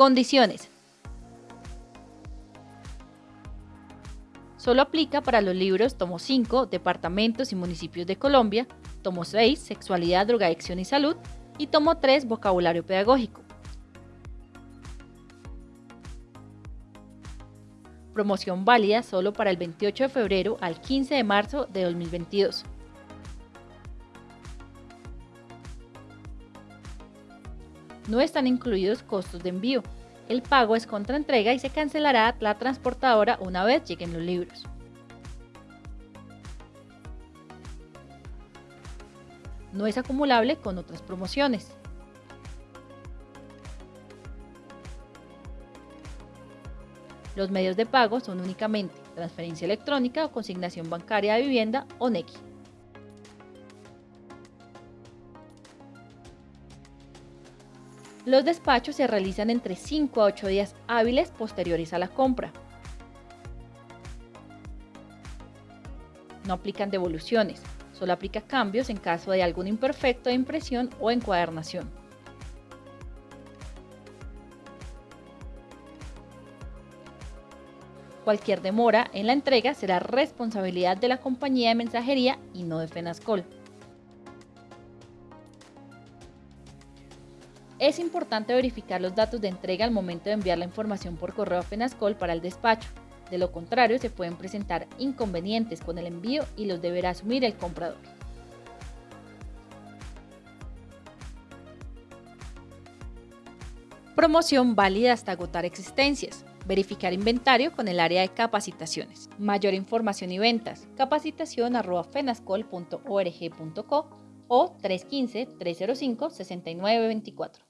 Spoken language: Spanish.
Condiciones. Solo aplica para los libros tomo 5, Departamentos y Municipios de Colombia, tomo 6, Sexualidad, Drogadicción y Salud, y tomo 3, Vocabulario Pedagógico. Promoción válida solo para el 28 de febrero al 15 de marzo de 2022. No están incluidos costos de envío. El pago es contra entrega y se cancelará la transportadora una vez lleguen los libros. No es acumulable con otras promociones. Los medios de pago son únicamente transferencia electrónica o consignación bancaria de vivienda o NECI. Los despachos se realizan entre 5 a 8 días hábiles posteriores a la compra. No aplican devoluciones, solo aplica cambios en caso de algún imperfecto de impresión o encuadernación. Cualquier demora en la entrega será responsabilidad de la compañía de mensajería y no de FENASCOL. Es importante verificar los datos de entrega al momento de enviar la información por correo a FENASCOL para el despacho. De lo contrario, se pueden presentar inconvenientes con el envío y los deberá asumir el comprador. Promoción válida hasta agotar existencias. Verificar inventario con el área de capacitaciones. Mayor información y ventas. Capacitación fenascol.org.co o 315-305-6924.